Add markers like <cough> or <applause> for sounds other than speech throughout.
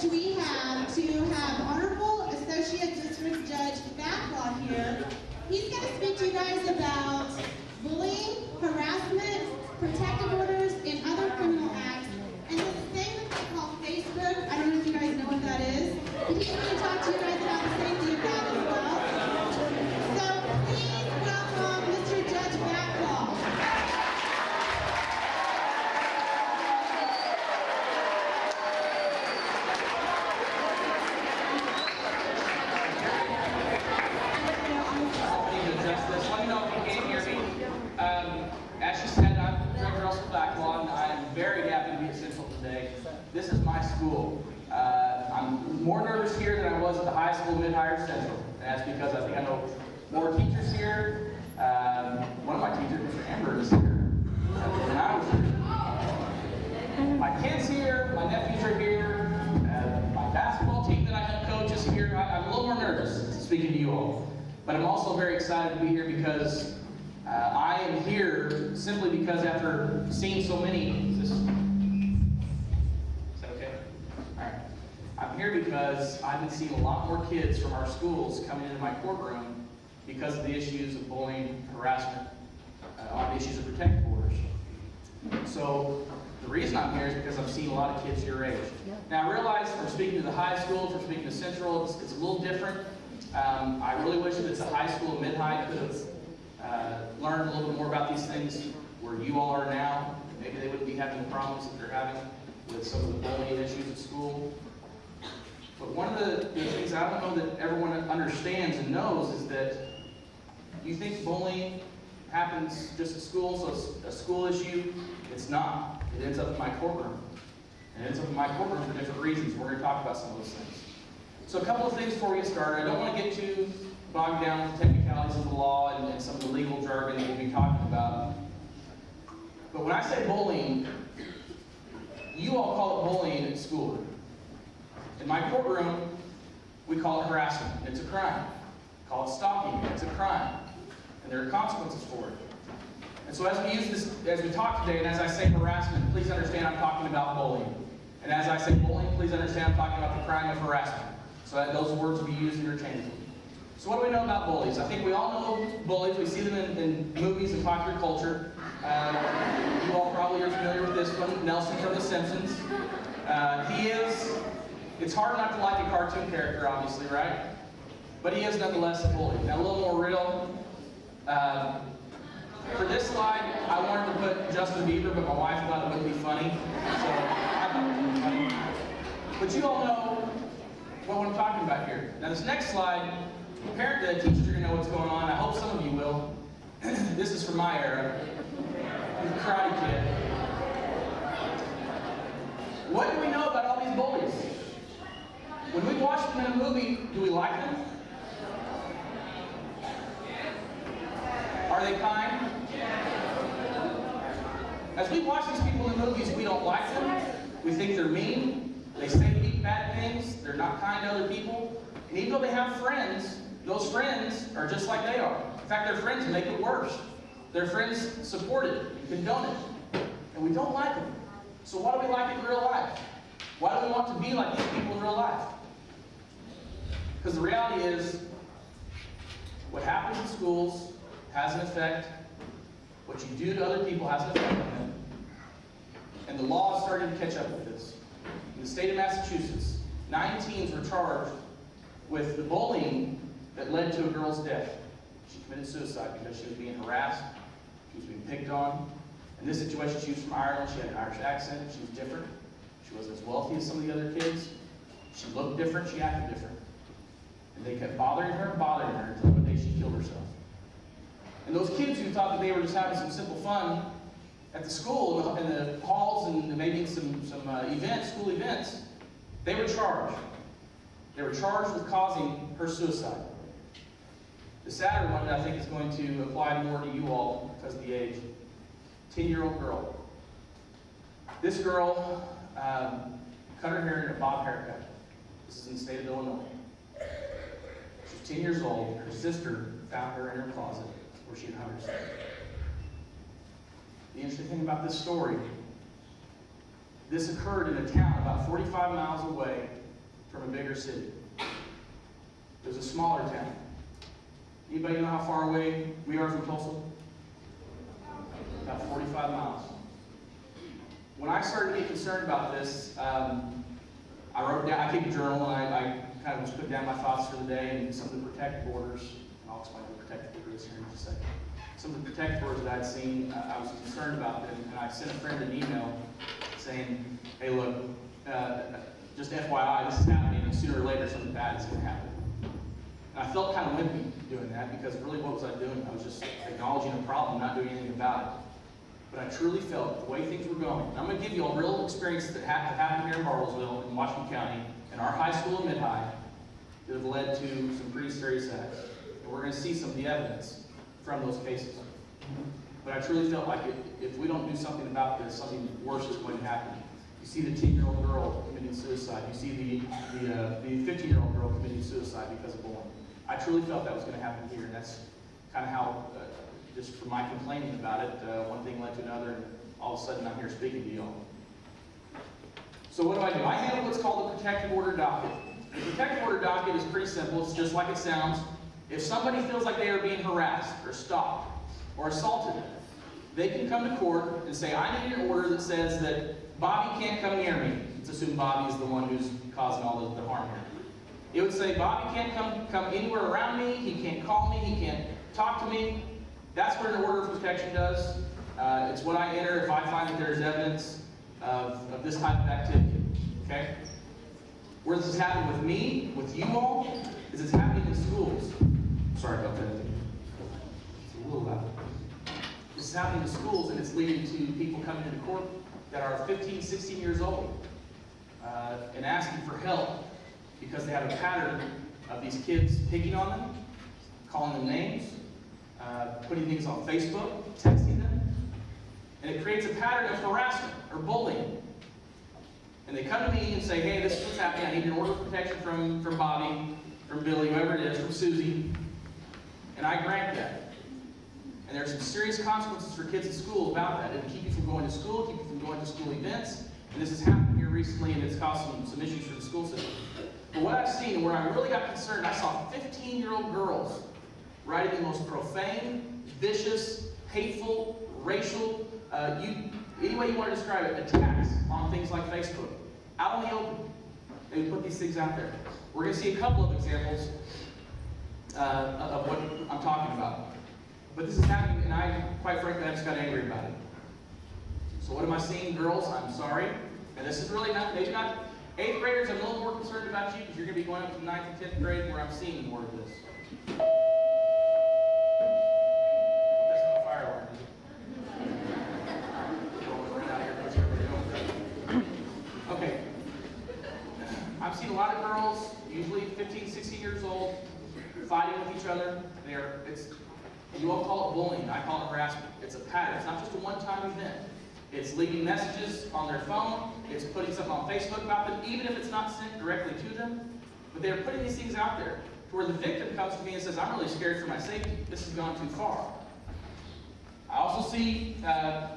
privilege we have to have Honorable Associate District Judge Backlot here. He's going to speak to you guys about bullying, harassment, protective orders, and other criminal acts. I'm here because I've been seeing a lot more kids from our schools coming into my courtroom because of the issues of bullying, harassment, uh, on the issues of protective orders. So the reason I'm here is because I've seen a lot of kids your age. Now I realize from speaking to the high school, from speaking to Central, it's, it's a little different. Um, I really wish that the high school and mid-high could have uh, learned a little bit more about these things where you all are now. Maybe they wouldn't be having the problems that they're having with some of the bullying issues at school. But one of the, the things I don't know that everyone understands and knows is that you think bullying happens just at school, so it's a school issue. It's not. It ends up in my courtroom. It ends up in my courtroom for different reasons. We're going to talk about some of those things. So a couple of things before we get started. I don't want to get too bogged down with the technicalities of the law and, and some of the legal jargon that we'll be talking about. But when I say bullying, you all call it bullying at school. In my courtroom, we call it harassment. It's a crime. Call it stalking. It's a crime. And there are consequences for it. And so as we use this, as we talk today, and as I say harassment, please understand I'm talking about bullying. And as I say bullying, please understand I'm talking about the crime of harassment. So that those words will be used interchangeably. So what do we know about bullies? I think we all know bullies. We see them in, in movies and popular culture. Uh, you all probably are familiar with this one, Nelson from The Simpsons. Uh, he is, it's hard not to like a cartoon character, obviously, right? But he is nonetheless a bully. Now a little more real. Uh, for this slide, I wanted to put Justin Bieber, but my wife thought it wouldn't be funny. So I thought it would be funny. But you all know what I'm talking about here. Now this next slide, apparently the teachers are going to know what's going on. I hope some of you will. <clears throat> this is from my era. The Karate Kid. What do we know about all these bullies? When we watch them in a movie, do we like them? Are they kind? As we watch these people in movies, we don't like them. We think they're mean. They say bad things. They're not kind to other people. And even though they have friends, those friends are just like they are. In fact, their friends make it worse. Their friends support it and condone it. And we don't like them. So why do we like it in real life? Why do we want to be like these people in real life? Because the reality is, what happens in schools has an effect. What you do to other people has an effect on them. And the law is starting to catch up with this. In the state of Massachusetts, nine teens were charged with the bullying that led to a girl's death. She committed suicide because she was being harassed, she was being picked on. In this situation, she was from Ireland, she had an Irish accent, she was different. She wasn't as wealthy as some of the other kids. She looked different, she acted different. And they kept bothering her and bothering her until one day she killed herself. And those kids who thought that they were just having some simple fun at the school, in the, in the halls, and maybe some, some uh, events, school events, they were charged. They were charged with causing her suicide. The sadder one I think is going to apply more to you all because of the age. 10-year-old girl. This girl um, cut her hair in a bob haircut. This is in the state of Illinois. She's 10 years old. Her sister found her in her closet where she had hung herself. The interesting thing about this story, this occurred in a town about 45 miles away from a bigger city. It was a smaller town. Anybody know how far away we are from Tulsa? About 45 miles. When I started to get concerned about this, um, I wrote down, I keep a journal, and I, I kind of just put down my thoughts for the day and some of the protective orders. And I'll explain what protective order is here in just a second. Some of the protective orders that I'd seen, uh, I was concerned about them, and I sent a friend an email saying, hey, look, uh, just FYI, this is happening, and sooner or later something bad is going to happen. And I felt kind of wimpy doing that because really what was I doing? I was just acknowledging a problem, not doing anything about it. But I truly felt the way things were going. I'm going to give you a real experience that ha- happened here in Bartlesville, in Washington County, our high school and mid-high, that have led to some pretty serious acts. And we're going to see some of the evidence from those cases. But I truly felt like if, if we don't do something about this, something worse is going to happen. You see the 10-year-old girl committing suicide. You see the, the, uh, the 15-year-old girl committing suicide because of bullying. I truly felt that was going to happen here, and that's kind of how, uh, just from my complaining about it, uh, one thing led to another, and all of a sudden I'm here speaking to y'all. So what do I do? I handle what's called a protective order docket. The protective order docket is pretty simple. It's just like it sounds. If somebody feels like they are being harassed or stalked or assaulted, they can come to court and say, I need an order that says that Bobby can't come near me. Let's assume Bobby is the one who's causing all the, the harm here. It would say, Bobby can't come, come anywhere around me, he can't call me, he can't talk to me. That's what an order of protection does. Uh, it's what I enter if I find that there's evidence of, of this type of activity. Okay? Where this is happening with me, with you all, is it's happening in schools. Sorry about that. It's a little loud. This is happening in schools, and it's leading to people coming into court that are 15, 16 years old uh, and asking for help because they have a pattern of these kids picking on them, calling them names, uh, putting things on Facebook, texting them, and it creates a pattern of harassment or bullying. And they come to me and say, hey, this is what's happening. I need an order of protection from, from Bobby, from Billy, whoever it is, from Susie. And I grant that. And there's some serious consequences for kids in school about that. It'll keep you from going to school, keep you from going to school events. And this has happened here recently, and it's caused some, some issues for the school system. But what I've seen, and where I really got concerned, I saw 15-year-old girls writing the most profane, vicious, hateful, racial, uh, you, any way you want to describe it, attacks on things like Facebook. Out in the open. They put these things out there. We're going to see a couple of examples uh, of what I'm talking about. But this is happening, and I, quite frankly, I just got angry about it. So what am I seeing, girls? I'm sorry. And this is really not, maybe not, eighth graders, I'm a little more concerned about you because you're going to be going up to ninth and 10th grade where I'm seeing more of this. That's not a fire alarm, is it? Rolling right out here, what's everybody doing? Okay. I've seen a lot of girls, usually 15, 16 years old, fighting with each other. They're, it's, you all call it bullying, I call it harassment. It's a pattern, it's not just a one-time event. It's leaving messages on their phone, it's putting something on Facebook about them, even if it's not sent directly to them. But they're putting these things out there to where the victim comes to me and says, I'm really scared for my safety. This has gone too far. I also see uh,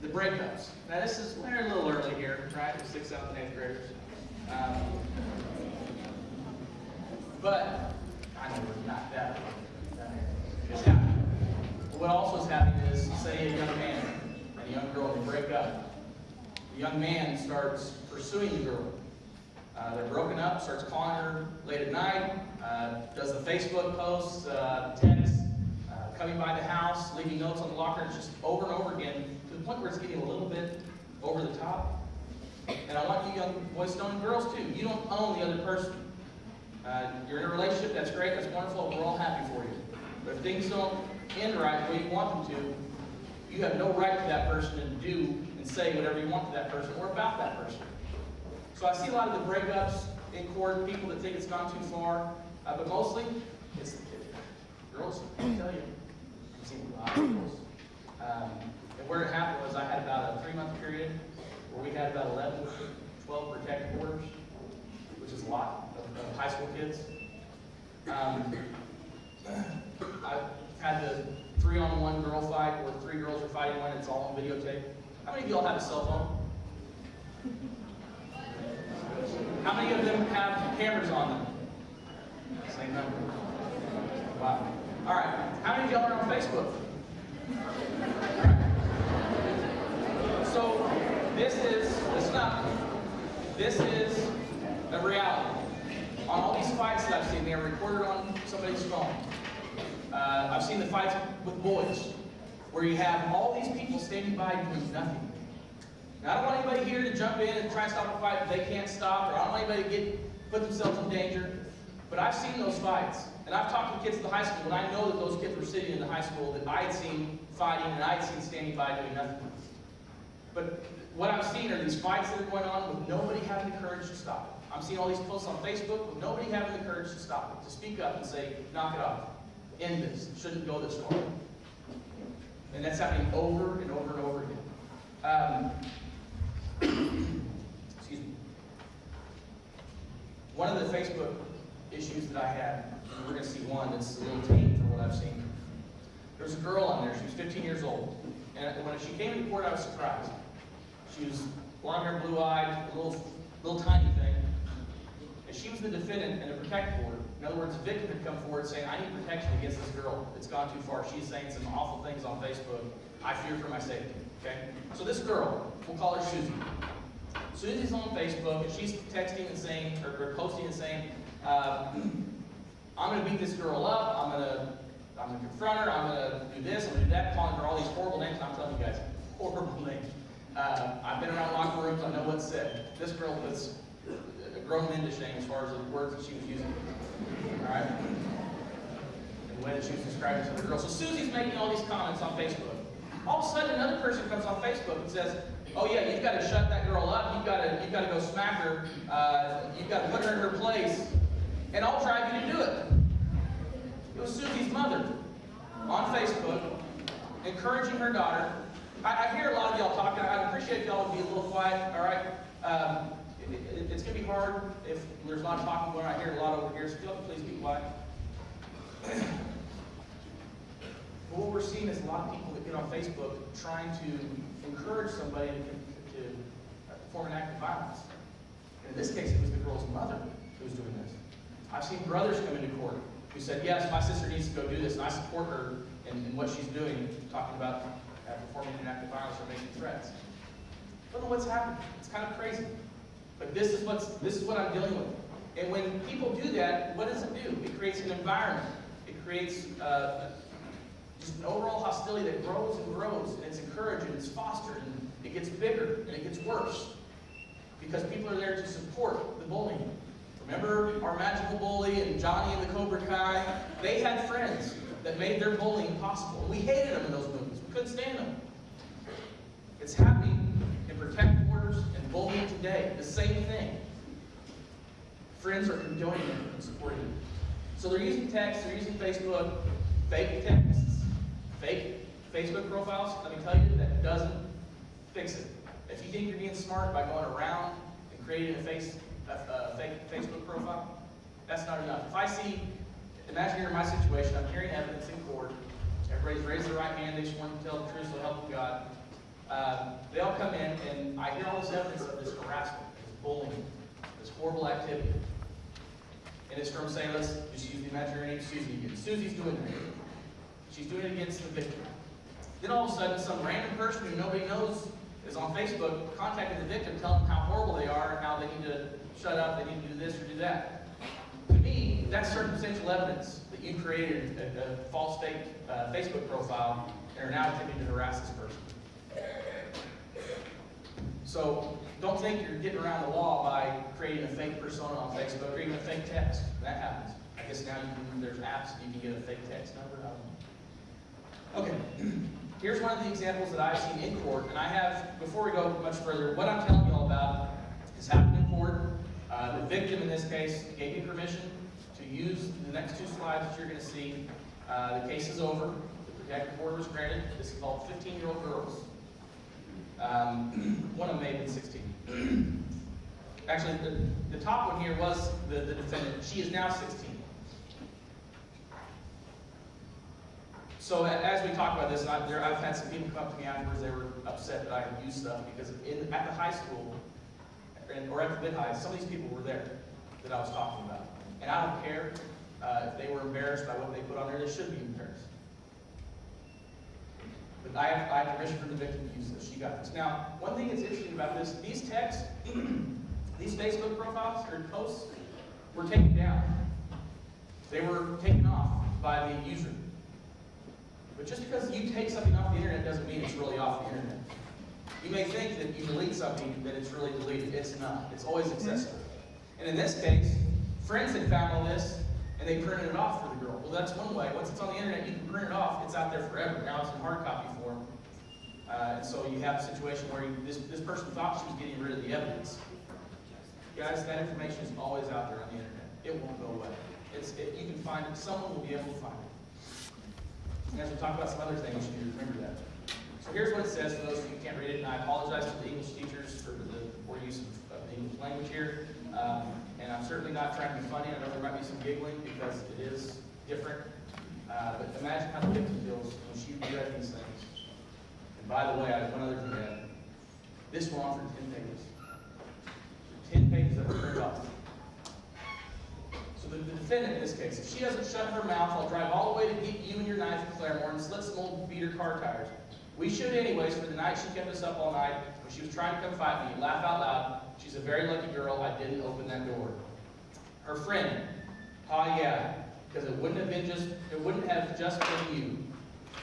the breakups. Now this is, we're a little early here, right? The sixth, seventh, eighth graders. Um, but I know we're not that. It's. What also is happening is, say a young man and a young girl, they break up. The young man starts pursuing the girl. Uh, they're broken up, starts calling her late at night, uh, does the Facebook posts, uh, texts, uh, coming by the house, leaving notes on the locker, it's just over and over again, to the point where it's getting a little bit over the top. And I want you young boys and girls too, you don't own the other person. Uh, you're in a relationship, that's great, that's wonderful, we're all happy for you. But if things don't end right the way you want them to, you have no right to that person to do and say whatever you want to that person or about that person. So I see a lot of the breakups in court, people that think it's gone too far, uh, but mostly it's girls. I tell you, I've seen a lot of girls. Um, and where it happened was I had about a three-month period where we had about 11, 12 protective orders, which is a lot of, high school kids. Um, I've had the three-on-one girl fight where three girls are fighting one, it's all on videotape. How many of y'all have a cell phone? How many of them have cameras on them? Same number. Wow. All right. How many of y'all are on Facebook? So this is, listen up. This is a reality. On all these fights that I've seen, they are recorded on somebody's phone. Uh, I've seen the fights with boys, where you have all these people standing by doing nothing. Now, I don't want anybody here to jump in and try to stop a fight that they can't stop, or I don't want anybody to get put themselves in danger. But I've seen those fights, and I've talked to kids at the high school, and I know that those kids were sitting in the high school that I had seen fighting, and I had seen standing by doing nothing. But what I'm seeing are these fights that are going on with nobody having the courage to stop it. I'm seeing all these posts on Facebook with nobody having the courage to stop it, to speak up and say, knock it off, end this, it shouldn't go this far. And that's happening over and over and over again. Um, <coughs> excuse me. One of the Facebook issues that I had, and we're going to see one that's a little tame from what I've seen. There was a girl on there, she was 15 years old. And when she came into court, I was surprised. She was blonde hair, blue eyed, a little, little tiny thing. And she was the defendant in a protective order. In other words, a victim had come forward saying, I need protection against this girl. It's gone too far. She's saying some awful things on Facebook. I fear for my safety. Okay? So this girl, we'll call her Susie. Susie's on Facebook and she's texting and saying, or, or posting and saying, uh, <clears throat> I'm going to beat this girl up. I'm going to I'm to confront her. I'm going to do this. I'm to do that. Calling her all these horrible names. And I'm telling you guys, horrible <laughs> names. Uh, I've been around locker rooms. I know what's said. This girl was grown men to shame as far as the words that she was using. All right? And the way that she was describing to the girl. So Susie's making all these comments on Facebook. All of a sudden, another person comes on Facebook and says, "Oh yeah, you've got to shut that girl up. You've got to, you've got to go smack her. Uh, you've got to put her in her place, and I'll drive you to do it." It was Susie's mother on Facebook encouraging her daughter. I, I hear a lot of y'all talking. Appreciate if y'all would be a little quiet. All right. Um, it, it, it's going to be hard if there's a lot of talking going on. I hear a lot over here, so please be quiet. <clears throat> What we're seeing is a lot of people that get on Facebook trying to encourage somebody to, to perform an act of violence. In this case, it was the girl's mother who was doing this. I've seen brothers come into court who said, yes, my sister needs to go do this, and I support her in, in what she's doing, talking about uh, performing an act of violence or making threats. I don't know what's happening. It's kind of crazy. But this is what's this is what I'm dealing with. And when people do that, what does it do? It creates an environment. It creates uh, just an overall hostility that grows and grows, and it's encouraged and it's fostered, and it gets bigger and it gets worse because people are there to support the bullying. Remember our magical bully and Johnny and the Cobra Kai? They had friends that made their bullying possible. We hated them in those movies. We couldn't stand them. It's happening in protective orders and bullying today. The same thing. Friends are condoning it and supporting it. So they're using text, they're using Facebook, fake texts, fake Facebook profiles. Let me tell you, that doesn't fix it. If you think you're being smart by going around and creating a face a, a fake Facebook profile, that's not enough. If I see, imagine you're in my situation, I'm hearing evidence in court, everybody's raised their right hand, they just want to tell the truth, so help them God. Uh, they all come in, and I hear all this evidence of this harassment, this bullying, this horrible activity. And it's from, say, let's just use the imaginary name Susie again. Susie's doing it. She's doing it against the victim. Then all of a sudden, some random person who nobody knows is on Facebook contacting the victim, telling them how horrible they are and how they need to shut up, they need to do this or do that. To me, that's circumstantial evidence that you created a, a false fake uh, Facebook profile and are now attempting to harass this person. So don't think you're getting around the law by creating a fake persona on Facebook or even a fake text. That happens. I guess now can, there's apps you can get a fake text number. Okay. <clears throat> Here's one of the examples that I've seen in court, and I have, before we go much further, what I'm telling you all about has happened in court. Uh, the victim in this case gave me permission to use the next two slides that you're going to see. Uh, the case is over. The protective order was granted. This involved 15-year-old girls. Um, <clears throat> one of them may have been 16. <clears throat> Actually, the, the top one here was the, the defendant. She is now 16. So as we talk about this, I, there, I've had some people come up to me afterwards. They were upset that I had used stuff because in, at the high school or at the mid high, some of these people were there. that I was talking about. And I don't care uh, if they were embarrassed by what they put on there, they should be embarrassed. But I have, I have permission from the victim to use this. She got this. Now, one thing that's interesting about this, these texts, <clears throat> these Facebook profiles or posts were taken down. They were taken off by the user. But just because you take something off the internet doesn't mean it's really off the internet. You may think that you delete something, that it's really deleted. It's not. It's always accessible. And in this case, friends had found all this, and they printed it off for the girl. Well, that's one way. Once it's on the internet, you can print it off. It's out there forever. Now it's in hard copy form. Uh, and so you have a situation where you, this, this person thought she was getting rid of the evidence. Guys, that information is always out there on the internet. It won't go away. It's, it, you can find it. Someone will be able to find it. And as we talk about some other things, you remember that. So here's what it says for those of you who can't read it, and I apologize to the English teachers for the poor use of, of the English language here. Um, and I'm certainly not trying to be funny. I know there might be some giggling because it is different. Uh, but imagine how the victim feels when she read these things. And by the way, I have one other thing to add. This on for 10 pages. 10 pages were printed off. So the, the defendant in this case, if she doesn't shut her mouth, I'll drive all the way to get you and your knife in Claremore and slit some old beater car tires. We should anyways for the night she kept us up all night when she was trying to come fight me. Laugh out loud. She's a very lucky girl. I didn't open that door. Her friend. Ah, yeah. Because it wouldn't have been just, it wouldn't have just been you.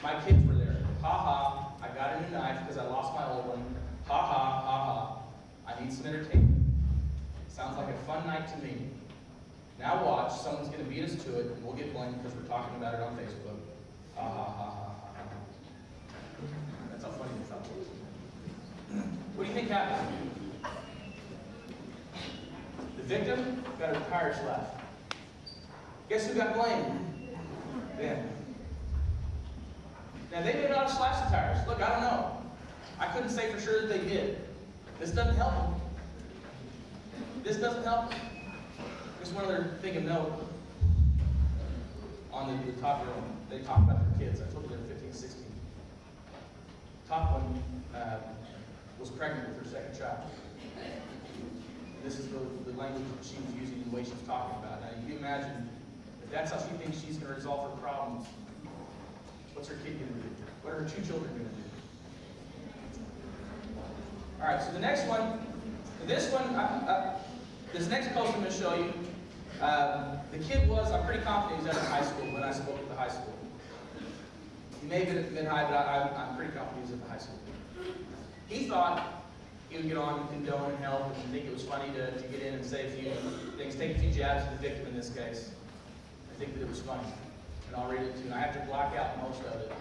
My kids were there. Ha ha. I got a new knife because I lost my old one. Ha ha, ha ha. I need some entertainment. Sounds like a fun night to me. Now watch, someone's going to beat us to it, and we'll get blamed because we're talking about it on Facebook. Ha ha ha ha ha ha. That's how funny it was. What do you think happened? The victim got her tires slashed. Guess who got blamed? Them. Now they may not have slashed the tires. Look, I don't know. I couldn't say for sure that they did. This doesn't help them. This doesn't help them. Just one other thing of note. On the, the top row, they talk about their kids. I told you they're 15, 16. Top one uh, was pregnant with her second child. This is the, the language that she was using, and the way she was talking about. Now, you can imagine if that's how she thinks she's going to resolve her problems, what's her kid going to do? What are her two children going to do? All right, so the next one, this one, uh, uh, this next post I'm going to show you, um, the kid was, I'm pretty confident he was at a high school when I spoke at the high school. He may have been at mid-high, but I, I'm pretty confident he was at the high school. He thought he would get on and condone and help and think it was funny to, to get in and say a few things, take a few jabs at the victim in this case. I think that it was funny. And I'll read it too. And I have to block out most of it.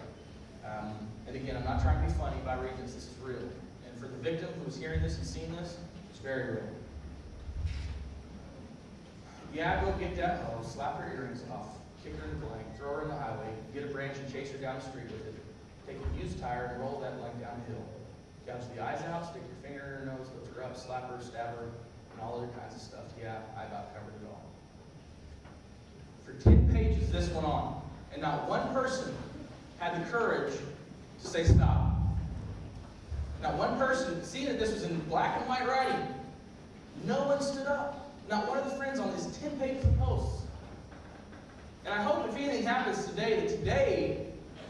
Um, and again, I'm not trying to be funny by reading this. This is real. And for the victim who was hearing this and seeing this, it's very real. Yeah, go get that hoe, slap her earrings off, kick her in the blank, throw her in the highway, get a branch and chase her down the street with it. Take a used tire and roll that blank down the hill. Gouge the eyes out, stick your finger in her nose, lift her up, slap her, stab her, and all other kinds of stuff. Yeah, I about covered it all. For 10 pages, this went on. And not one person had the courage to say stop. Not one person, seeing that this was in black and white writing, no one stood up. Not one of the friends on these 10 pages of posts. And I hope if anything happens today, that today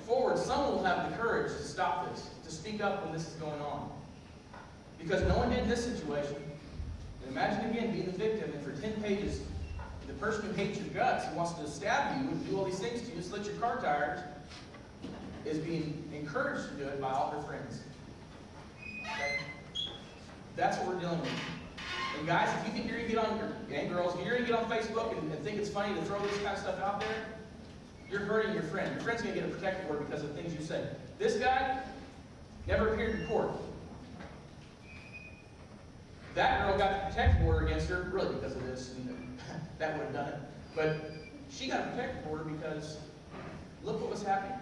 forward, someone will have the courage to stop this, to speak up when this is going on. Because no one did in this situation. And imagine again being the victim, and for 10 pages, the person who hates your guts, who wants to stab you and do all these things to you, slit your car tires, is being encouraged to do it by all her friends. Okay? That's what we're dealing with. And guys, if you think you're gonna get on, and girls, if you're gonna get on Facebook and, and think it's funny to throw this kind of stuff out there, you're hurting your friend. Your friend's gonna get a protective order because of things you said. This guy never appeared in court. That girl got the protective order against her, really because of this, and <laughs> that would have done it. But she got a protective order because look what was happening.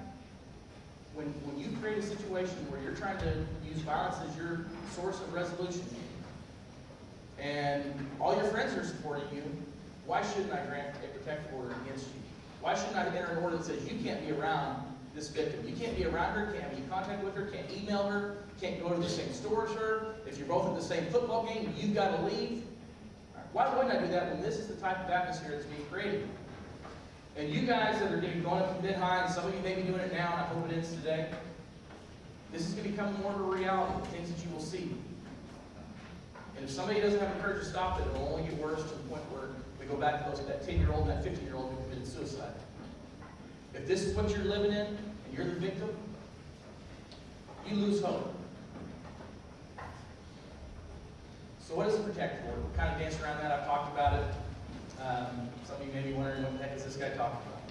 When, when you create a situation where you're trying to use violence as your source of resolution, and all your friends are supporting you, why shouldn't I grant a protective order against you? Why shouldn't I enter an order that says you can't be around this victim? You can't be around her, can't have any contact with her, can't email her, can't go to the same store as her. If you're both at the same football game, you've got to leave. Why wouldn't I do that when this is the type of atmosphere that's being created? And you guys that are be going up mid high, and some of you may be doing it now, and I hope it ends today. This is going to become more of a reality, things that you will see. And if somebody doesn't have the courage to stop it, it'll only get worse to the point where we go back to those, that 10 year old and that 15 year old who committed suicide. If this is what you're living in, and you're the victim, you lose hope. So what is a protect board? We kind of danced around that. I've talked about it. Um, some of you may be wondering what the heck is this guy talking about?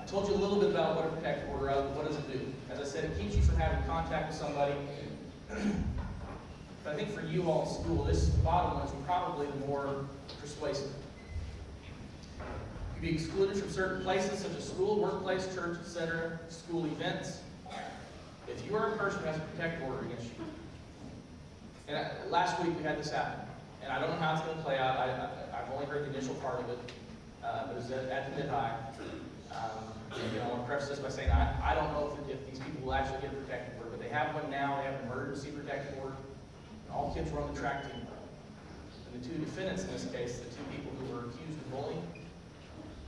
I told you a little bit about what a protect order is. What does it do? As I said, it keeps you from having contact with somebody. <clears throat> but I think for you all in school, this bottom one is probably the more persuasive. You be excluded from certain places such as school, workplace, church, etc., school events. If you are a person who has a protect order against you, and I, last week we had this happen, and I don't know how it's going to play out. I, I've only heard the initial part of it, uh, but it was at, at the mid high. Um, you know, I want to preface this by saying I, I don't know if, if these people will actually get a protective order, but they have one now. They have an emergency protective order. All kids were on the track team. The two defendants in this case, the two people who were accused of bullying,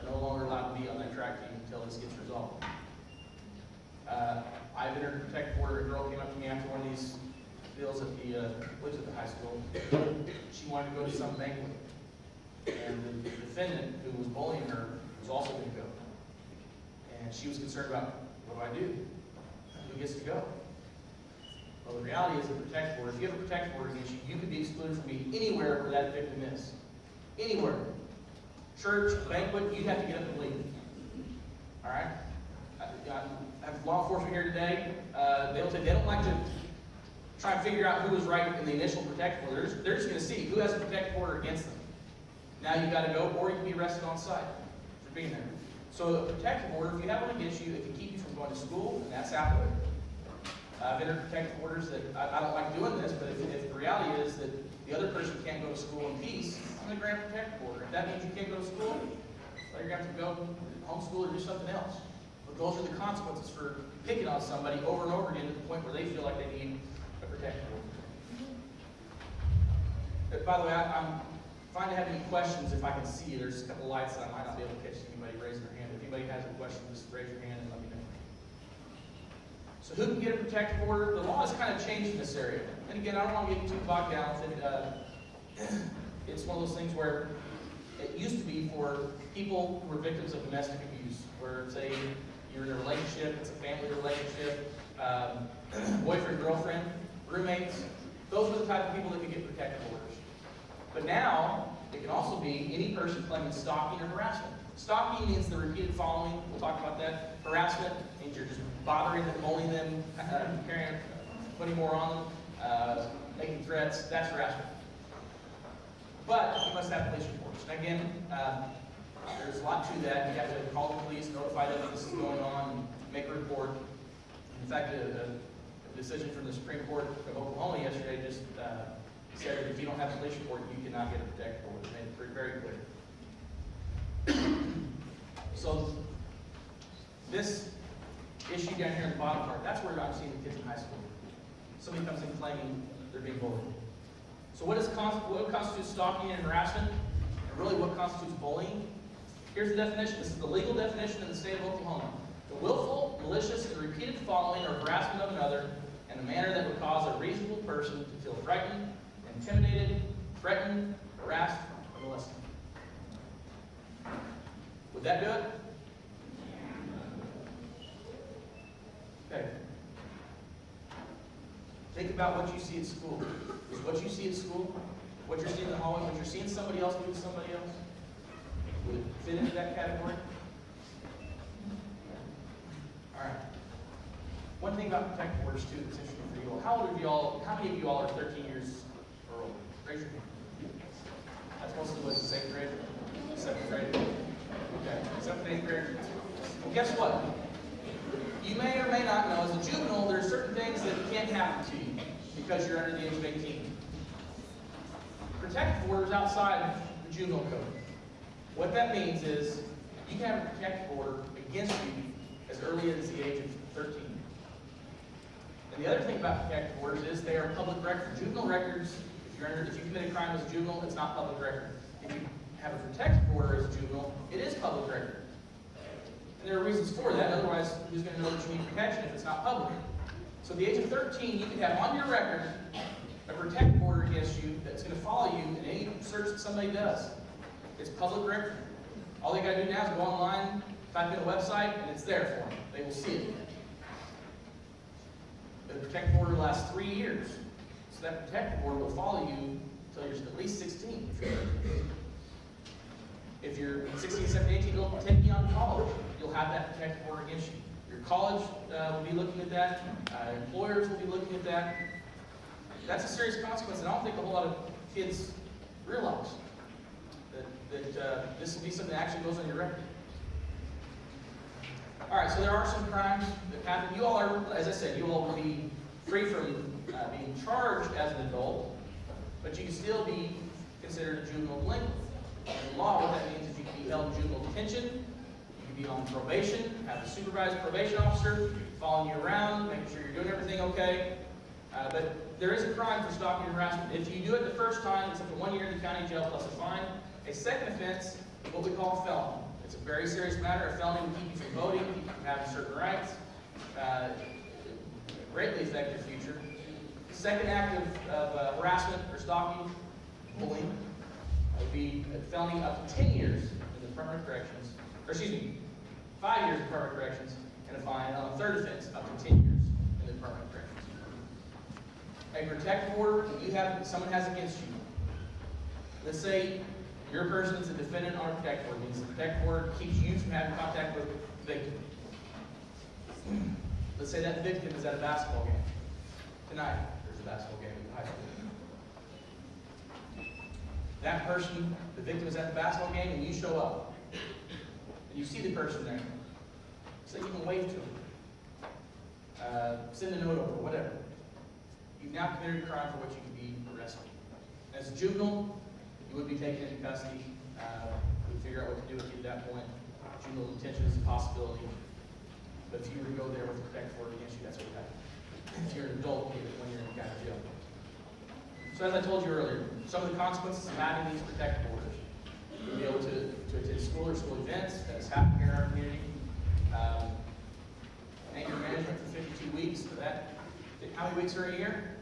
are no longer allowed to be on that track team until this gets resolved. Uh, I've entered a protective order. A girl came up to me after one of these deals at the, uh, lives at the high school. She wanted to go to some banquet. And the defendant who was bullying her was also going to go. And she was concerned about, what do I do? Who gets to go? Well, the reality is a protective order. If you have a protective order against you, you could be excluded from being anywhere where that victim is. Anywhere. Church, banquet, you have to get up and leave. All right? I, I have law enforcement here today. Uh, they'll say they don't like to try and figure out who was right in the initial protective order. They're just, just going to see who has a protective order against them. Now you've got to go, or you can be arrested on site for being there. So a protective order, if you have one against you, it can keep you from going to school, and that's applicable. I've entered protective orders that I, I don't like doing this, but if, if the reality is that the other person can't go to school in peace, I'm going to grant protective order. If that means you can't go to school, well, you're going to have to go homeschool or do something else. But those are the consequences for picking on somebody over and over again to the point where they feel like they need a protective order. Uh, By the way, I, I'm fine to have any questions if I can see. There's a couple lights that I might not be able to catch anybody raising their hand. If anybody has a question, just raise your hand and let me know. So who can get a protective order? The law has kind of changed in this area. And again, I don't want to get too bogged down with it. Uh, it's one of those things where it used to be for people who were victims of domestic abuse, where say you're in a relationship, it's a family relationship, um, boyfriend, girlfriend, roommates. Those were the type of people that could get protective orders. But now, it can also be any person claiming stalking or harassment. Stalking means the repeated following. We'll talk about that. Harassment means you're just bothering them, bullying them, uh, carrying, putting more on them, uh, making threats. That's harassment. But you must have police reports. And again, uh, there's a lot to that. You have to call the police, notify them that this is going on, make a report. In fact, a, a, decision from the Supreme Court of Oklahoma yesterday just uh, said if you don't have a police report, you cannot get a protective order. Made it very clear. So this issue down here in the bottom part, that's where I'm seeing the kids in high school. Somebody comes in claiming they're being bullied. So what, is what constitutes stalking and harassment? And really what constitutes bullying? Here's the definition. This is the legal definition in the state of Oklahoma. The willful, malicious, and repeated following or harassment of another in a manner that would cause a reasonable person to feel frightened, intimidated, threatened, harassed, or molested. Would that do it? Okay. Think about what you see at school. Is what you see at school, what you're seeing in the hallway, what you're seeing somebody else do to somebody else? Would it fit into that category? All right. One thing about protective orders too that's interesting for you all. How old are you all? How many of you all are 13 years or older? Raise your hand. That's mostly what second grade, seventh grade. Okay, seventh, eighth grade. Well, guess what? You may or may not know, as a juvenile, there are certain things that can't happen to you because you're under the age of 18. Protective orders outside the juvenile code. What that means is you can have a protective order against you as early as the age of 13. And the other thing about protective orders is they are public record. Juvenile records, if you're under, if you commit a crime as a juvenile, it's not public record. If you have a protective order as a juvenile, it is public record. And there are reasons for that, otherwise, who's gonna know that you need protection if it's not public? So at the age of thirteen, you can have on your record a protective order against you that's gonna follow you in any search that somebody does. It's public record. All they gotta do now is go online, type in a website, and it's there for them. They will see it. The protective order lasts three years. So that protective order will follow you until you're at least sixteen. If you're- 16, 17, 18, it'll take you on college. You'll have that protective order against you. Your college uh, will be looking at that. Uh, employers will be looking at that. That's a serious consequence, and I don't think a whole lot of kids realize that, that uh, this will be something that actually goes on your record. All right, so there are some crimes that happen. You all are, as I said, you all will be free from uh, being charged as an adult, but you can still be considered a juvenile delinquent. In law, what that means is you can be held in juvenile detention, you can be on probation, have a supervised probation officer following you around, making sure you're doing everything okay. Uh, but there is a crime for stalking and harassment. If you do it the first time, it's up to one year in the county jail plus a fine. A second offense, what we call a felony. It's a very serious matter. A felony will keep you from voting, keep you from having certain rights, uh, greatly affect your future. Second act of, of uh, harassment or stalking, bullying, would be a felony up to 10 years in the of Corrections, or excuse me, five years in of Corrections, and a fine on a third offense up to 10 years in the of Corrections. A protective order that you have, someone has against you. Let's say your person is a defendant on a protective order, means the protective order keeps you from having contact with the victim. Let's say that victim is at a basketball game. Tonight, there's a basketball game at the high school. That person, the victim is at the basketball game and you show up. And you see the person there. So you can wave to him. Uh, send a note over, whatever. You've now committed a crime for which you can be arrested. As a juvenile, you would be taken into custody. Uh, we'd figure out what to do with you at that point. Juvenile detention is a possibility. But if you were to go there with a protective order against you, that's what would happen. If you're an adult, you when you're in county jail. As I told you earlier, some of the consequences of having these protective orders. You'll be able to, to attend school or school events, that is happening here in our community. Um, anger management for 52 weeks, for that, how many weeks are in a year?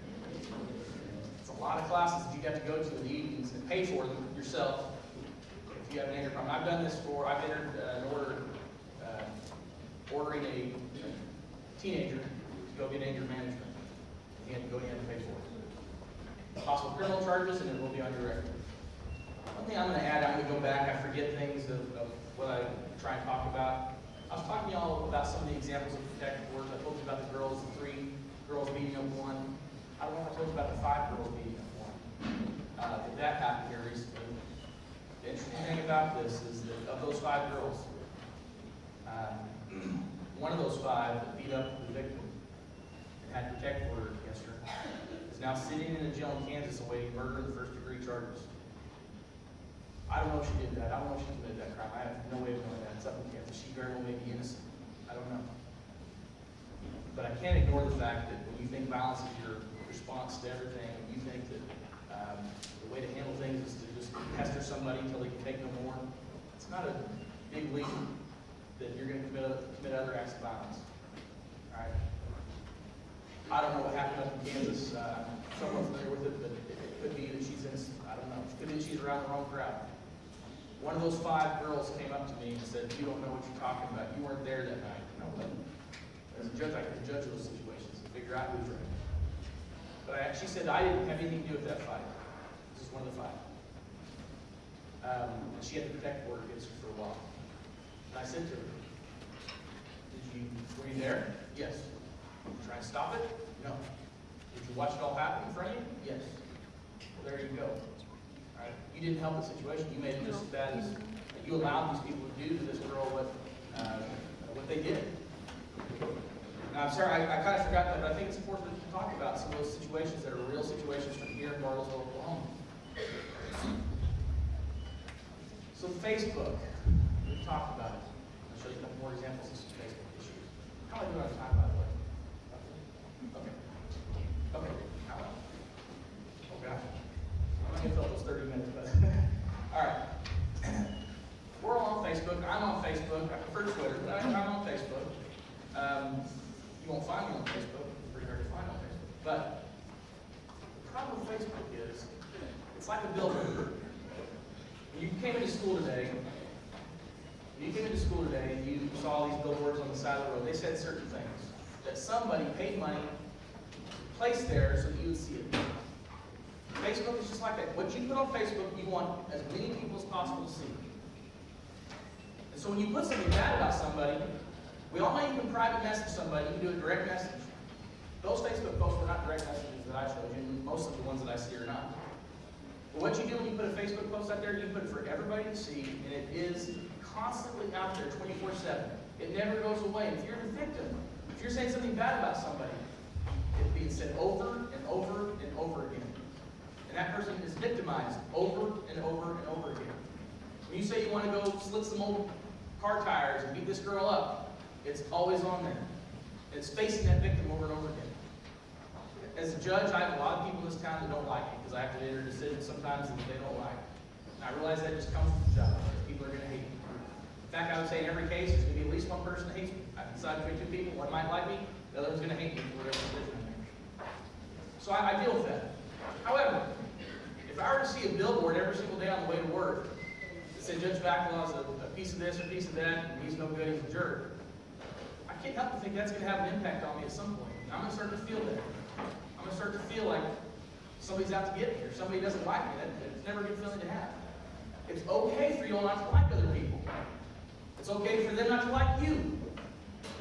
It's a lot of classes that you have to go to in the evenings and pay for them yourself if you have an anger problem. I've done this for, I've entered uh, an order, uh, ordering a teenager to go get anger management. He had to go in and pay for it. Possible criminal charges, and it will be on your record. One thing I'm going to add, I'm going to go back, I forget things of, of what I try and talk about. I was talking to y'all about some of the examples of protective orders. I told you about the girls, the three girls beating up one. I don't know if I told you about the five girls beating up one. Uh, that happened here recently. The interesting thing about this is that of those five girls, um, one of those five beat up the victim and had protective order against her now sitting in a jail in Kansas awaiting murder and first degree charges. I don't know if she did that. I don't know if she committed that crime. I have no way of knowing that. It's up in Kansas. She very well may be innocent. I don't know. But I can't ignore the fact that when you think violence is your response to everything, and you think that um, the way to handle things is to just pester somebody until they can take no more, it's not a big leap that you're going to commit, commit other acts of violence. All right? I don't know what happened up in Kansas. Uh, somewhat familiar with it, but it, it could be that she's in, I don't know. It could be she's around the wrong crowd. One of those five girls came up to me and said, "You don't know what you're talking about. You weren't there that night." No, but as a judge, I can judge those situations and figure out who's right. But I, she said I didn't have anything to do with that fight. This is one of the five. Um, and she had the protective order against her for a while. And I said to her, "Did you were you there? Yes. Did you try and stop it? No. Did you watch it all happen in front of you? Yes. Well, there you go. All right. You didn't help the situation. You made it just as bad as you allowed these people to do to this girl what uh, what they did. Now, I'm sorry, I, I kind of forgot that, but I think it's important to talk about some of those situations that are real situations from here in Bartlesville, Oklahoma. So Facebook, we've talked about it. I'll show you a couple more examples of some Facebook issues. How am I doing on time, by the way? Okay. Okay. How well? Oh, gosh. me if it was thirty minutes, but, all right. We're all on Facebook, I'm on Facebook, I prefer Twitter, but I- I'm on Facebook. Um, you won't find on Facebook, it's pretty hard to find on Facebook. But the problem with Facebook is, it's like a billboard. When you came into school today, you came into school today and you saw these billboards on the side of the road, they said certain things that somebody paid money, placed there so that you would see it. Facebook is just like that. What you put on Facebook, you want as many people as possible to see. And so when you put something bad about somebody, we all you can private message somebody, you can do a direct message. Those Facebook posts were not direct messages that I showed you, most of the ones that I see are not. But what you do when you put a Facebook post out there, you put it for everybody to see, and it is constantly out there 24 7. It never goes away. If you're the victim, if you're saying something bad about somebody, it's being said over and over and over again. And that person is victimized over and over and over again. When you say you want to go slit some old car tires and beat this girl up, it's always on there. It's facing that victim over and over again. As a judge, I have a lot of people in this town that don't like me because I have to enter decisions sometimes that they don't like. And I realize that just comes with the job. People are going to hate me. In fact, I would say in every case, there's going to be at least one person that hates me. I can decide between two people. One might like me, the other one's going to hate me for whatever decision I make. So I, I deal with that. However, if I were to see a billboard every single day on the way to work that said Judge Backlaw's a, a piece of this or a piece of that, and he's no good, he's a jerk, I can't help but think that's going to have an impact on me at some point. I'm going to start to feel that. I'm going to start to feel like somebody's out to get me or somebody doesn't like me. That, never a good feeling to have. It's okay for you all not to like other people. It's okay for them not to like you.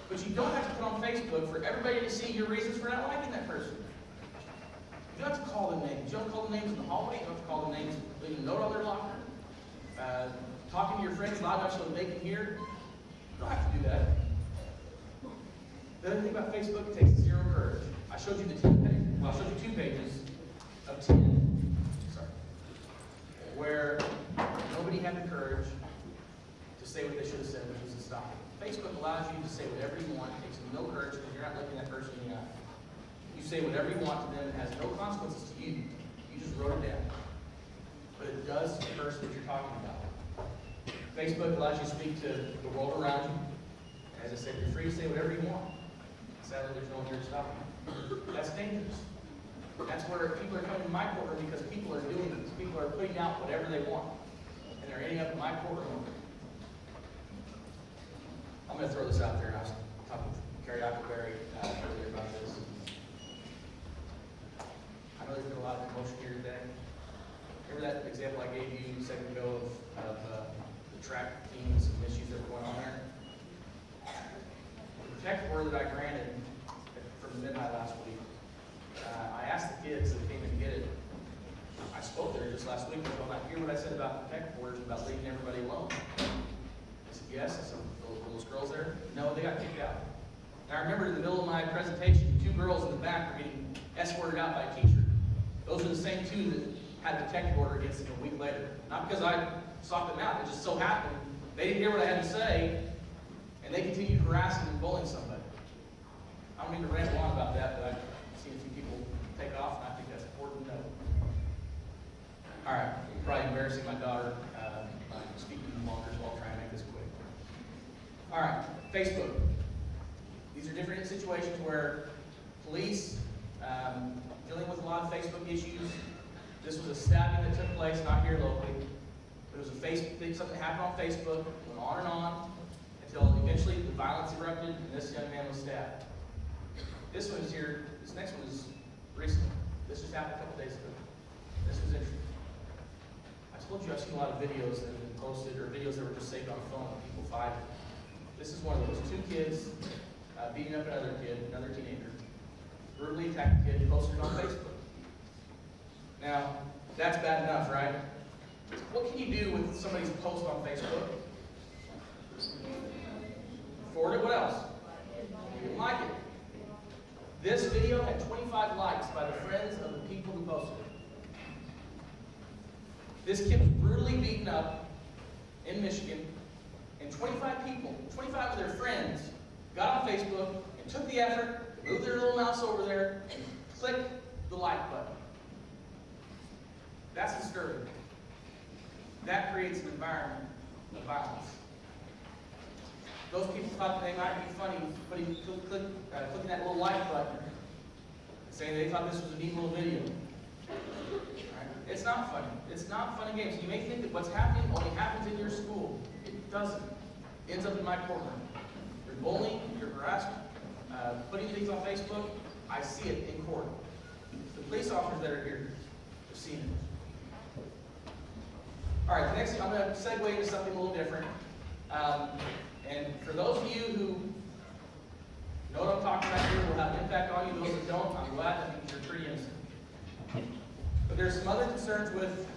But you don't have to put on Facebook for everybody to see your reasons for not liking that person. You don't have to call them names. You don't call them names in the hallway. You don't have to call them names, leaving a note on their locker. Uh, talking to your friends loud enough so they can hear. You don't have to do that. The other thing about Facebook, it takes zero courage. I showed you the 10 page, well, I showed you two pages of 10, sorry, where nobody had the courage to say what they should have said, which was to stop it. Facebook allows you to say whatever you want, it takes no courage because you're not looking that person in the eye. You say whatever you want to them, it has no consequences to you. You just wrote it down. But it does to the person that you're talking about. Facebook allows you to speak to the world around you. As I said, you're free to say whatever you want. Sadly, there's no here. That's dangerous. That's where people are coming to my courtroom because people are doing this. People are putting out whatever they want. And they're ending up in my courtroom. I'm going to throw this out there. I was talking to Carrie Appleberry uh, earlier about this. I know there's been a lot of commotion here today. Remember that example I gave you a second ago of, of uh, the track teams and issues that were going on there? The protective order that I granted midnight last week, uh, I asked the kids that came to get it, I spoke there just last week, and I hear what I said about protective orders, about leaving everybody alone. I said, yes, I said, those, girls there, no, they got kicked out. And I remember in the middle of my presentation, two girls in the back were getting escorted out by a teacher. Those are the same two that had the tech order against them a week later. Not because I sought them out, it just so happened, they didn't hear what I had to say, and they continued harassing and bullying somebody. I don't mean to ramble on about that, but I've seen a few people take off, and I think that's important to know. All right, probably embarrassing my daughter uh, by speaking longer, so I'll try and make this quick. All right, Facebook. These are different situations where police um, dealing with a lot of Facebook issues. This was a stabbing that took place, not here locally. But It was a Facebook something happened on Facebook, went on and on, until eventually the violence erupted and this young man was stabbed. This one is here, this next one is recent. This just happened a couple days ago. This was interesting. I told you I've seen a lot of videos that have been posted, or videos that were just saved on a phone of people fighting. This is one of those, two kids uh, beating up another kid, another teenager, brutally attacked a kid, posted on Facebook. Now, that's bad enough, right? What can you do with somebody's post on Facebook? Forward it, what else? You like it. This video had 25 likes by the friends of the people who posted it. This kid was brutally beaten up in Michigan, and 25 people, 25 of their friends, got on Facebook and took the effort to move their little mouse over there and click the like button. That's disturbing. That creates an environment of violence. Those people thought that they might be funny putting, click, uh, clicking that little like button, saying they thought this was a neat little video. Right? It's not funny. It's not fun and games. You may think that what's happening only happens in your school. It doesn't. It ends up in my courtroom. You're bullying, you're harassing, uh, putting things on Facebook. I see it in court. The police officers that are here have seen it. All right, next I'm going to segue into something a little different. Um, and for those of you who know what I'm talking about here, will have an impact on you. Those that don't, I'm glad that you're pretty innocent. But there's some other concerns with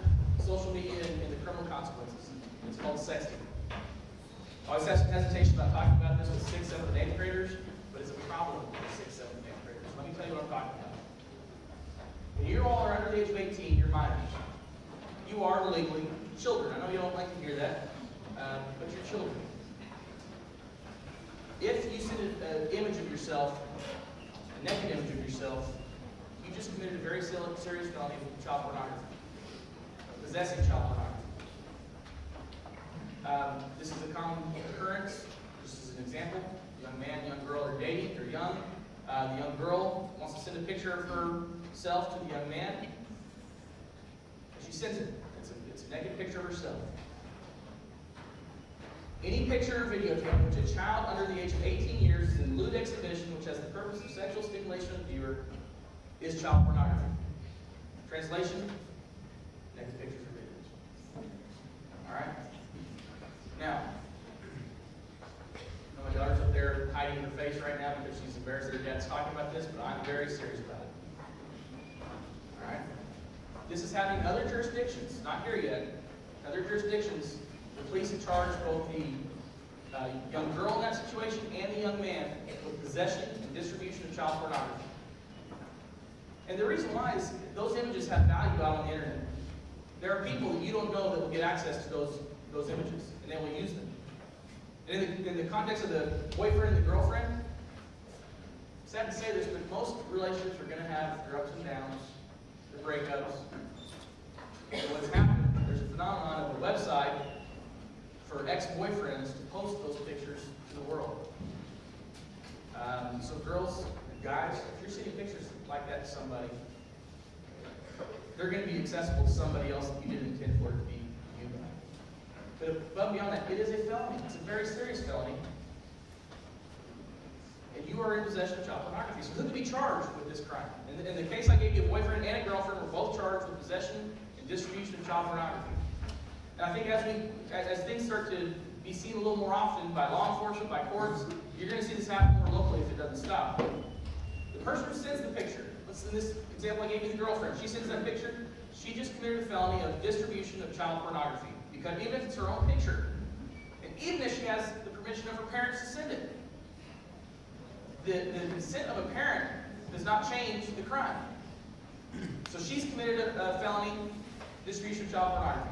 social media and, and the criminal consequences. It's called sexting. I always have some hesitation about talking about this with sixth, seventh, and eighth graders, but it's a problem with sixth, seventh, and eighth graders. Let me tell you what I'm talking about. When you all are under the age of 18, you're minors. You are legally children. I know you don't like to hear that, uh, but you're children. If you send an image of yourself, a naked image of yourself, you just committed a very serious felony of child pornography, possessing child pornography. Um, this is a common occurrence. This is an example, young man, young girl are dating. They're young. Uh, the young girl wants to send a picture of herself to the young man. And she sends it. It's a, it's a naked picture of herself. Any picture or video taken which a child under the age of 18 years is in lewd exhibition which has the purpose of sexual stimulation of the viewer is child pornography. Translation, naked pictures or videos. All right? Now, my daughter's up there hiding her face right now because she's embarrassed that her dad's talking about this, but I'm very serious about it. All right? This is happening in other jurisdictions, not here yet. Other jurisdictions, the police have charged both the uh, young girl in that situation and the young man with possession and distribution of child pornography. And the reason why is those images have value out on the internet. There are people that you don't know that will get access to those, those images, and they will use them. And in the, in the context of the boyfriend and the girlfriend, sad to say this, but most relationships are going to have their ups and downs, their breakups. And what's happened, there's a phenomenon of a website for ex-boyfriends to post those pictures to the world. Um, so girls and guys, if you're sending pictures like that to somebody, they're going to be accessible to somebody else that you didn't intend for it to be you by. But above beyond that, it is a felony. It's a very serious felony. And you are in possession of child pornography. So who could be charged with this crime? In the, in the case I gave you, a boyfriend and a girlfriend were both charged with possession and distribution of child pornography. And I think as we, as, as things start to be seen a little more often by law enforcement, by courts, you're going to see this happen more locally if it doesn't stop. The person who sends the picture, let's in this example I gave you the girlfriend, she sends that picture, she just committed a felony of distribution of child pornography. Because even if it's her own picture, and even if she has the permission of her parents to send it, the, the consent of a parent does not change the crime. So she's committed a, a felony distribution of child pornography.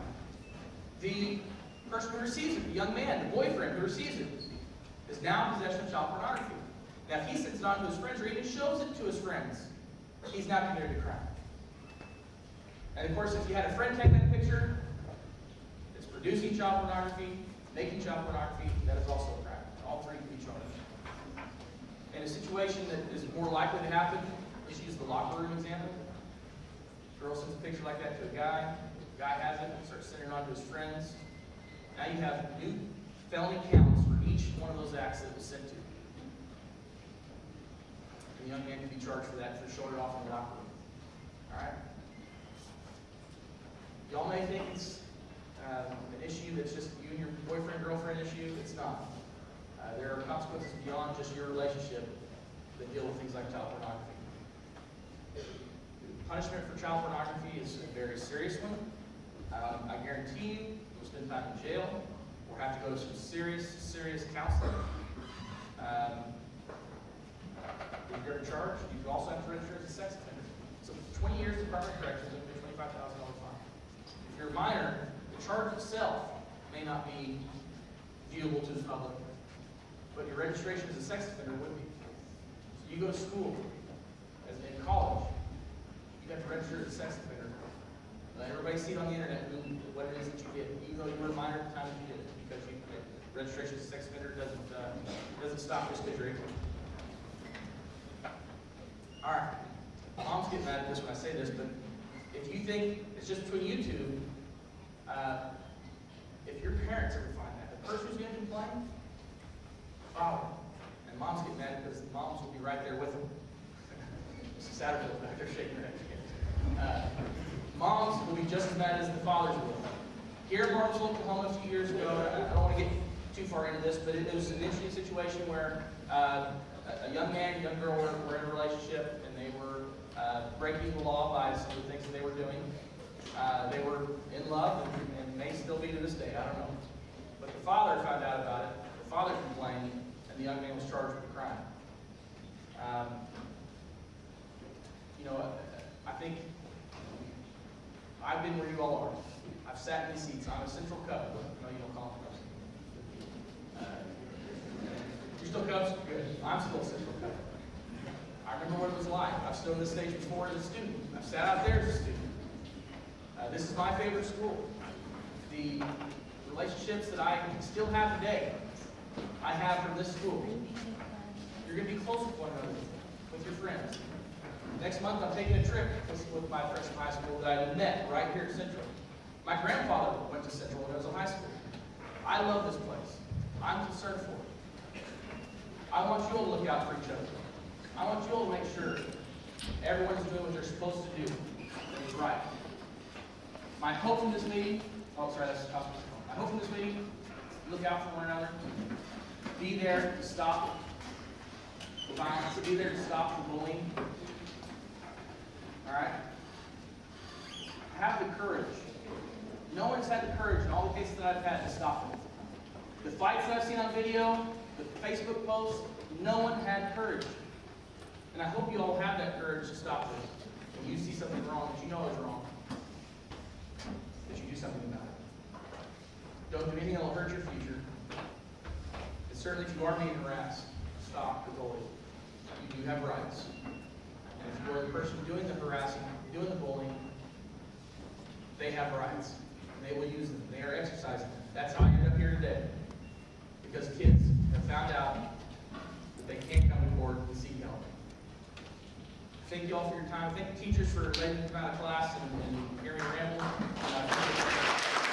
The person who receives it, the young man, the boyfriend who receives it, is now in possession of child pornography. Now, if he sends it on to his friends or even shows it to his friends, he's now committed a crime. And of course, if you had a friend take that picture, it's producing child pornography, making child pornography, that is also a crime. All three can be charged. And a situation that is more likely to happen, let's use the locker room example. Girl sends a picture like that to a guy, guy has it, starts sending it on to his friends. Now you have new felony counts for each one of those acts that it was sent to. And The young man can be charged for that, for showing it off in the locker room. Alright? Y'all may think it's um, an issue that's just you and your boyfriend, girlfriend issue. It's not. Uh, there are consequences beyond just your relationship that deal with things like child pornography. Punishment for child pornography is a very serious one. Um, I guarantee you, you'll spend time in jail or have to go to some serious, serious counseling. Um, if you're ever charged, you also have to register as a sex offender. So 20 years Department of Corrections and a $25,000 fine. If you're a minor, the charge itself may not be viewable to the public, but your registration as a sex offender would be. So you go to school, as in college, you have to register as a sex offender Let everybody see it on the internet, who, what it is that you get, even though you were a minor at the time that you did it, because you, registration as a sex offender doesn't, uh, doesn't stop just because you're eighteen. All right, moms get mad at this when I say this, but if you think it's just between you two, uh, if your parents ever find that, the person who's gonna complain, father, and moms get mad because moms will be right there with them. <laughs> Back there shaking her head. Uh, moms will be just as mad as the fathers will. Here in Martinsville, Oklahoma, a few years ago, I don't want to get too far into this, but it was an interesting situation where uh, a a young man, a young girl were, were in a relationship, and they were uh, breaking the law by some of the things that they were doing. Uh, they were in love, and, and may still be to this day. I don't know. But the father found out about it. The father complained, and the young man was charged with a crime. Um, you know, I think I've been where you all are. I've sat in these seats. I'm a central cub. No, you don't call them cubs. Uh, You're still cups? Good. I'm still a central cub. I remember what it was like. I've stood on this stage before as a student. I've sat out there as a student. Uh, this is my favorite school. The relationships that I still have today, I have from this school. You're going to be close with one another, with your friends. Next month, I'm taking a trip with- my friends from high school that I met right here at Central. My grandfather went to Central when I was in high school. I love this place. I'm concerned for it. I want you all to look out for each other. I want you all to make sure everyone's doing what they're supposed to do and right. My hope from this meeting, oh, sorry, that's phone. My hope from this meeting, look out for one another. Be there to stop the violence, be there to stop the bullying. All right? Have the courage. No one's had the courage in all the cases that I've had to stop them. The fights that I've seen on video, the Facebook posts, no one had courage. And I hope you all have that courage to stop this. When you see something wrong that you know is wrong, that you do something about it. Don't do anything that will hurt your future. And certainly if you are being harassed, stop the bullying. You do have rights. You're the person doing the harassing, doing the bullying, they have rights. And they will use them. They are exercising them. That's how I ended up here today. Because kids have found out that they can't come to court and seek help. Thank you all for your time. Thank the teachers for letting me come out of class and, and hearing ramble.